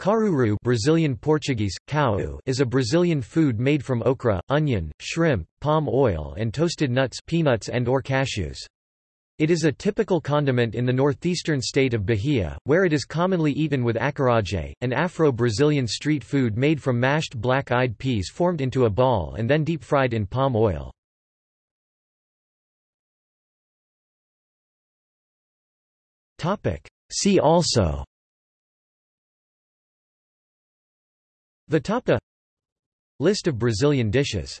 Caruru Brazilian Portuguese, cau is a Brazilian food made from okra, onion, shrimp, palm oil and toasted nuts peanuts and or cashews. It is a typical condiment in the northeastern state of Bahia, where it is commonly eaten with acarajé, an Afro-Brazilian street food made from mashed black-eyed peas formed into a ball and then deep-fried in palm oil. See also Vatapa List of Brazilian dishes